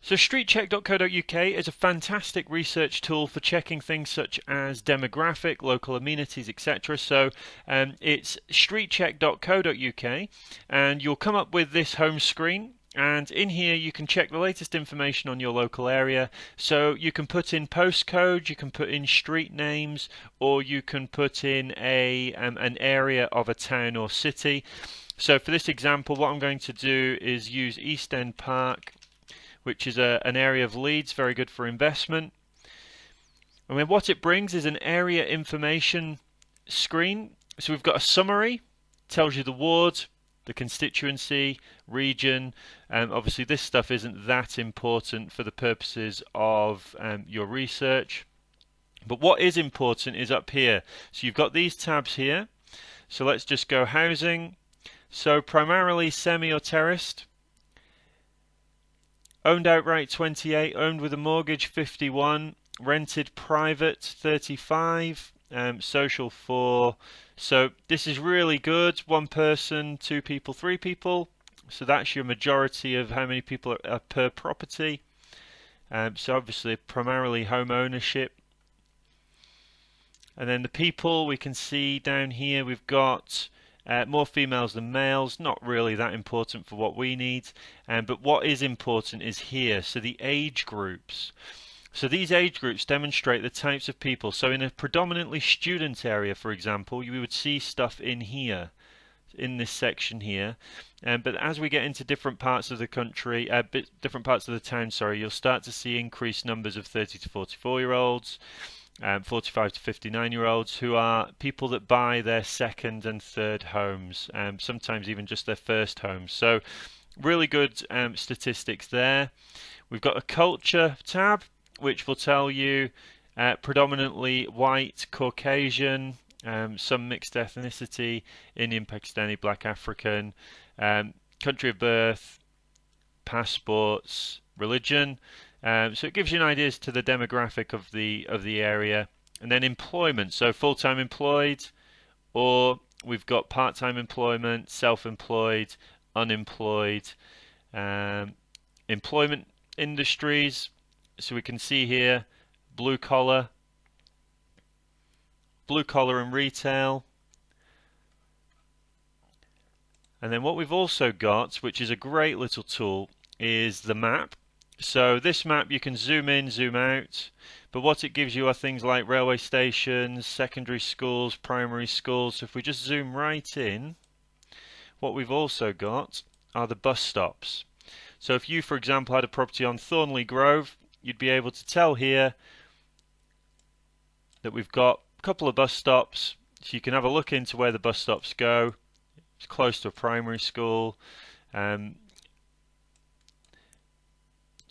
So streetcheck.co.uk is a fantastic research tool for checking things such as demographic, local amenities, etc. So um, it's streetcheck.co.uk and you'll come up with this home screen. And in here you can check the latest information on your local area. So you can put in postcode you can put in street names or you can put in a um, an area of a town or city. So for this example what I'm going to do is use East End Park which is a, an area of Leeds, very good for investment. I mean, what it brings is an area information screen. So we've got a summary, tells you the ward, the constituency, region. Um, obviously, this stuff isn't that important for the purposes of um, your research. But what is important is up here. So you've got these tabs here. So let's just go housing. So primarily semi or terraced. Owned outright 28, owned with a mortgage 51, rented private 35, um, social 4. So this is really good. One person, two people, three people. So that's your majority of how many people are, are per property. Um, so obviously primarily home ownership. And then the people we can see down here we've got uh, more females than males, not really that important for what we need. Um, but what is important is here, so the age groups. So these age groups demonstrate the types of people. So in a predominantly student area, for example, you would see stuff in here, in this section here. Um, but as we get into different parts of the country, uh, different parts of the town, sorry, you'll start to see increased numbers of 30 to 44 year olds um, 45 to 59 year olds who are people that buy their second and third homes, um, sometimes even just their first homes. So, really good um, statistics there. We've got a culture tab, which will tell you uh, predominantly white, Caucasian, um, some mixed ethnicity, Indian, Pakistani, Black African, um, country of birth, passports, religion. Um, so it gives you an idea as to the demographic of the of the area, and then employment. So full-time employed, or we've got part-time employment, self-employed, unemployed, um, employment industries. So we can see here blue collar, blue collar and retail. And then what we've also got, which is a great little tool, is the map. So this map you can zoom in, zoom out, but what it gives you are things like railway stations, secondary schools, primary schools. So if we just zoom right in, what we've also got are the bus stops. So if you, for example, had a property on Thornleigh Grove, you'd be able to tell here that we've got a couple of bus stops. So you can have a look into where the bus stops go. It's close to a primary school. Um,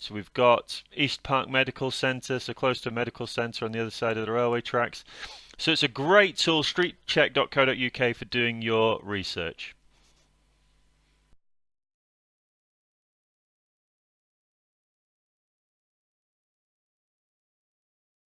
so we've got East Park Medical Centre, so close to a medical centre on the other side of the railway tracks. So it's a great tool, streetcheck.co.uk, for doing your research.